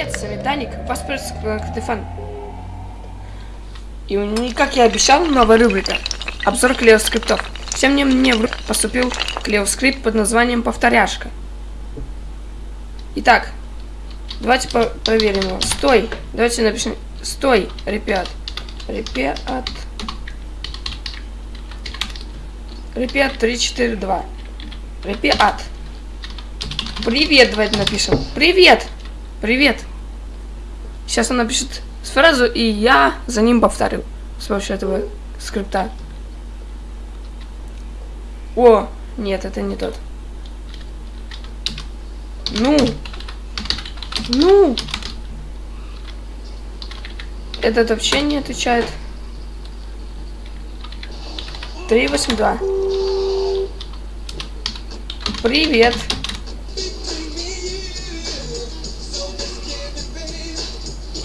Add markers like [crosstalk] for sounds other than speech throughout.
Привет, с вами Даник, паспорт Катефан. И у- как я обещал, новая рубрика. Обзор клео скриптов. Всем мне, мне в поступил клео скрипт под названием Повторяшка. Итак, давайте по- проверим его. Стой! Давайте напишем. Стой, ребят. Ребят. Ребят 342. Ребят. Привет, давайте напишем. Привет! Привет! Сейчас он напишет фразу, и я за ним повторю с помощью этого скрипта. О, нет, это не тот. Ну! Ну! Этот вообще не отвечает. 382. Привет.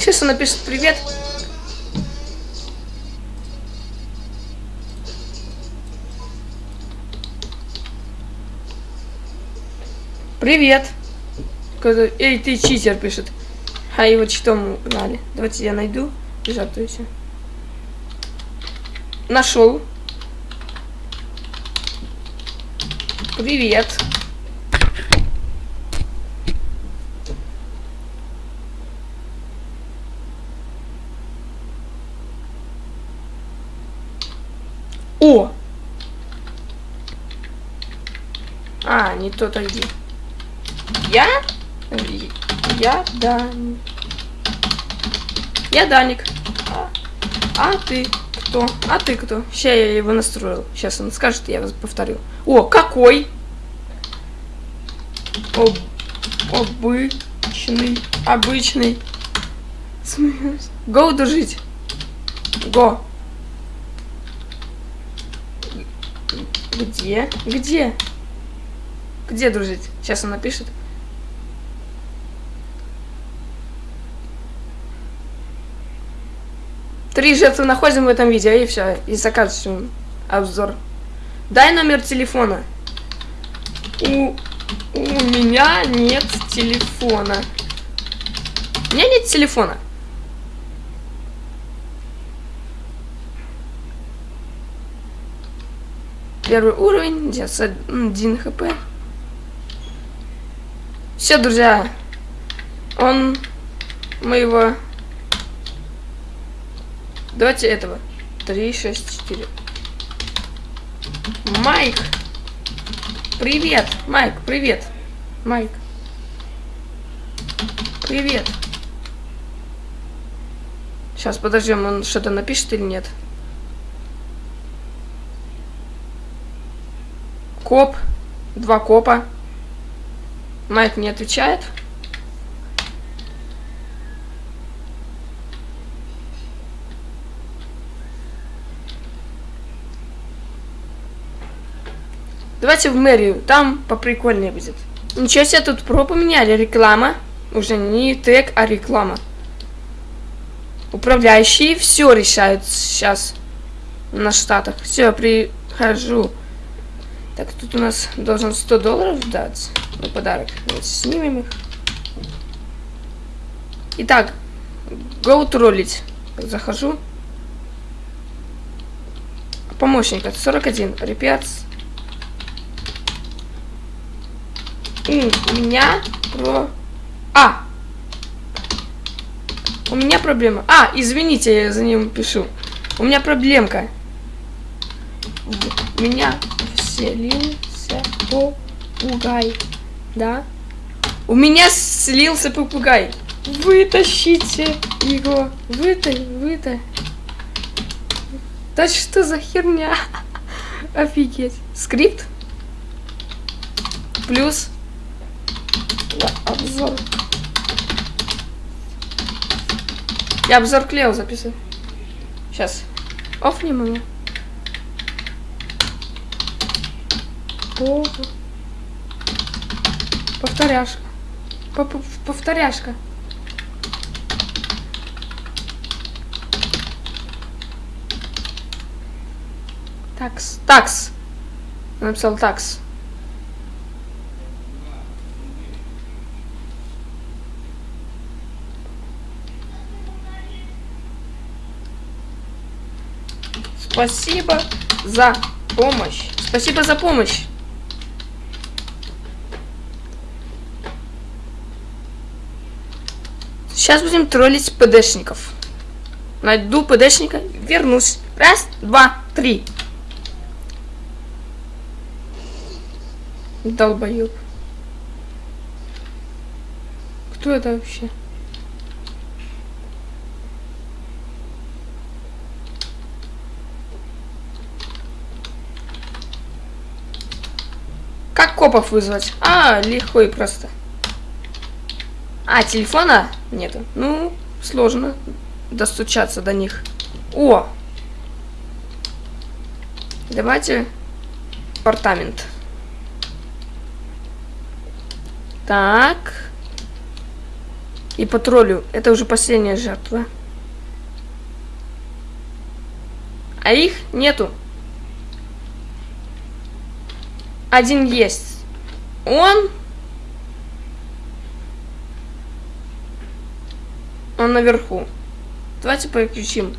Сейчас он напишет привет. Привет. Эй, ты читер пишет. А его читом угнали. Давайте я найду. Жартуйте. Нашел. Привет. О! А, не тот ID. Я? Я Даник. Я Даник. А, а ты кто? А ты кто? Сейчас я его настроил. Сейчас он скажет, я вас повторю. О, какой? Об... Обычный. Обычный. Смеюсь. Го дружить. Го. Где? Где? Где дружить? Сейчас он напишет. Три жертвы находим в этом видео, и все. И заканчиваем обзор. Дай номер телефона. У, у меня нет телефона. У меня нет телефона. Первый уровень, 1 хп. Все, друзья. Он моего... Давайте этого. 3, 6, 4. Майк. Привет. Майк, привет. Майк. Привет. Сейчас подождем, он что-то напишет или нет. Коп. Два копа. Майк не отвечает. Давайте в мэрию, там поприкольнее будет. Ничего себе, тут про поменяли, реклама. Уже не тег, а реклама. Управляющие все решают сейчас на штатах. Все, прихожу. Так, тут у нас должен 100 долларов дать на подарок. Давайте снимем их. Итак, go троллить. Захожу. Помощник, это 41. Репец. У меня про... А! У меня проблема. А, извините, я за ним пишу. У меня проблемка. У меня вселился попугай. Да? У меня слился попугай. Вытащите его. Выта, выта. Да что за херня? [laughs] Офигеть. Скрипт. Плюс. Да, обзор. Я обзор Клео записываю. Сейчас. Офнем его. Пов... Повторяшка. По Повторяшка. Такс. Такс. Написал такс. Спасибо за помощь. Спасибо за помощь. Сейчас будем троллить ПДшников. Найду ПДшника, вернусь. Раз, два, три. Долбоёб. Кто это вообще? Как копов вызвать? А, легко и просто. А, телефона нету. Ну, сложно достучаться до них. О! Давайте апартамент. Так. И патрулю. Это уже последняя жертва. А их нету. Один есть. Он... Он наверху. Давайте переключим.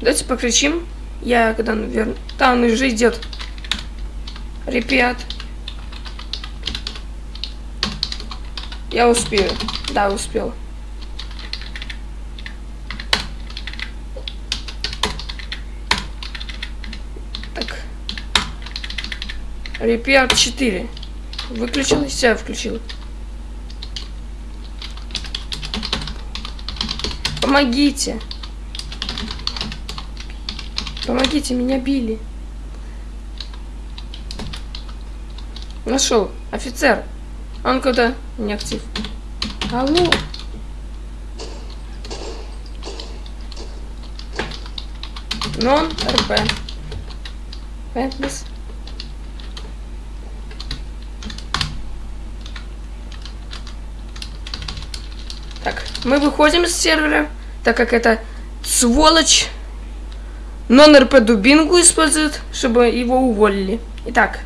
Давайте покричим. Я когда наверное... Там он уже идет. Ребят. Я успею. Да, успел. Так. Репиат 4. Выключил и себя включил. Помогите. Помогите, меня били. Нашел. Офицер. Он куда? Не актив. Алло. Нон РП. Пентлис. Так, мы выходим с сервера, так как это сволочь нон-РП дубинку использует, чтобы его уволили. Итак,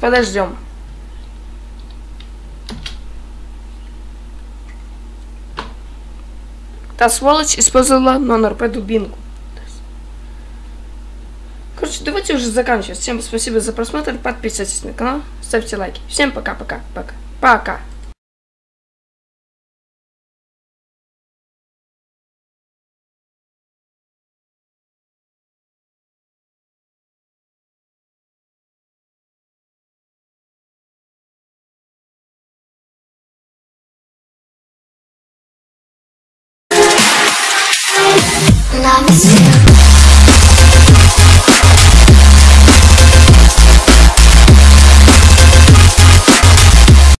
подождем. Та сволочь использовала нон-РП дубинку. Короче, давайте уже заканчивать. Всем спасибо за просмотр. Подписывайтесь на канал, ставьте лайки. Всем пока-пока. Пока. Пока. Love is you.